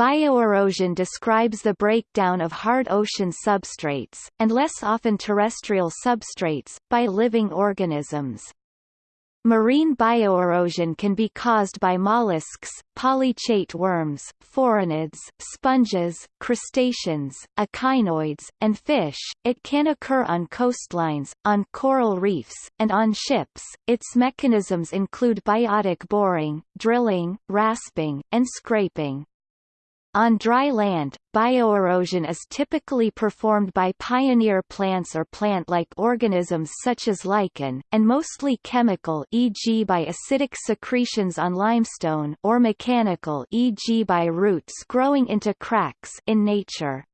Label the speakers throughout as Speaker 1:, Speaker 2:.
Speaker 1: Bioerosion describes the breakdown of hard ocean substrates, and less often terrestrial substrates, by living organisms. Marine bioerosion can be caused by mollusks, polychaete worms, phoronid, sponges, crustaceans, echinoids, and fish. It can occur on coastlines, on coral reefs, and on ships. Its mechanisms include biotic boring, drilling, rasping, and scraping. On dry land, bioerosion is typically performed by pioneer plants or plant-like organisms such as lichen, and mostly chemical e.g. by acidic secretions on limestone or mechanical e.g. by roots growing into cracks in nature.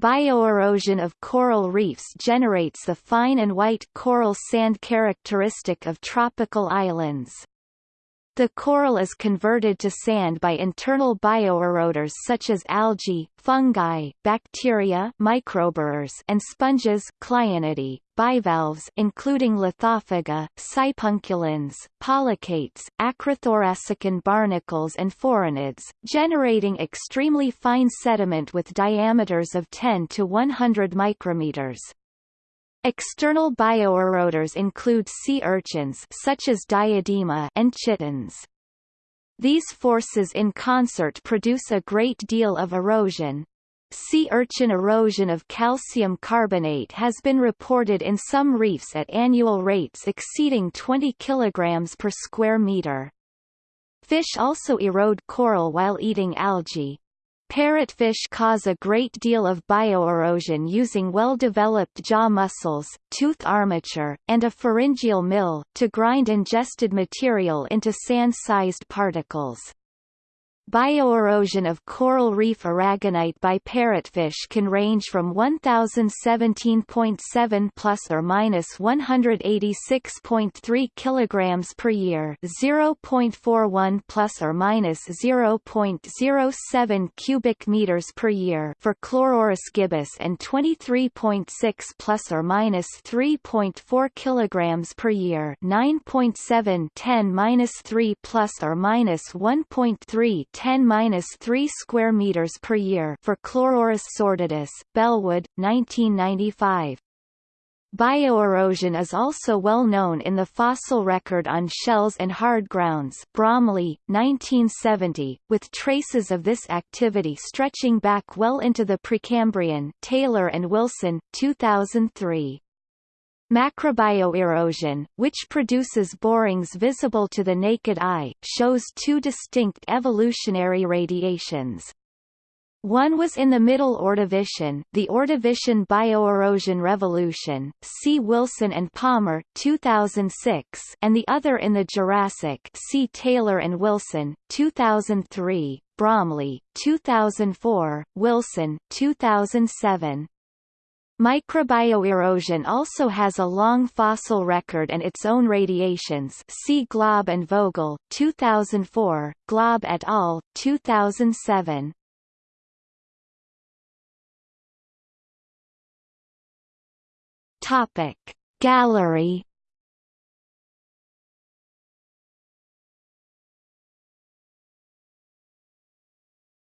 Speaker 1: Bioerosion of coral reefs generates the fine and white coral sand characteristic of tropical islands. The coral is converted to sand by internal bioeroders such as algae, fungi, bacteria microborers, and sponges Clionaidae, bivalves including Lithophaga, sipunculans, polychaetes, acrothoracican barnacles and phoronids, generating extremely fine sediment with diameters of 10 to 100 micrometers. External bioeroders include sea urchins such as diadema and chitons. These forces in concert produce a great deal of erosion. Sea urchin erosion of calcium carbonate has been reported in some reefs at annual rates exceeding 20 kg per square meter. Fish also erode coral while eating algae. Parrotfish cause a great deal of bioerosion using well-developed jaw muscles, tooth armature, and a pharyngeal mill, to grind ingested material into sand-sized particles. Bioerosion of coral reef aragonite by parrotfish can range from 1017.7 plus or minus 186.3 kilograms per year, 0.41 plus or minus 0.07 cubic meters per year for Chlorurus gibbus and 23.6 plus or minus 3.4 kilograms per year, 9.7 10 minus 3 plus or minus 1.3 10-3 square meters per year for Chlorurus sordidus, Bellwood, 1995. Bioerosion is also well known in the fossil record on shells and hard grounds Bromley, 1970, with traces of this activity stretching back well into the Precambrian Taylor and Wilson, 2003. Macrobioerosion, which produces borings visible to the naked eye, shows two distinct evolutionary radiations. One was in the Middle Ordovician, the Ordovician Bioerosion Revolution, C. Wilson and Palmer 2006, and the other in the Jurassic C. Taylor and Wilson, 2003, Bromley, 2004, Wilson, 2007. Microbioerosion also has a long fossil record and its own radiations see Glaub and Vogel, 2004, Glaub et al., 2007. Topic. Gallery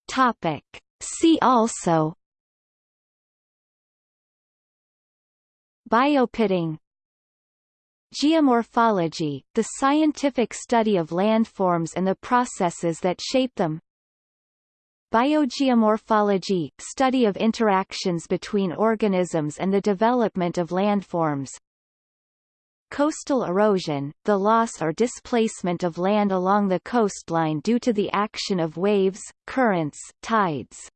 Speaker 1: Topic. See also Biopitting. Geomorphology, the scientific study of landforms and the processes that shape them. Biogeomorphology, study of interactions between organisms and the development of landforms Coastal erosion, the loss or displacement of land along the coastline due to the action of waves, currents, tides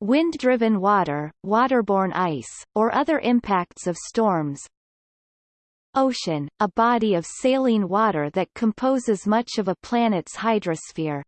Speaker 1: wind-driven water, waterborne ice, or other impacts of storms. Ocean, a body of saline water that composes much of a planet's hydrosphere.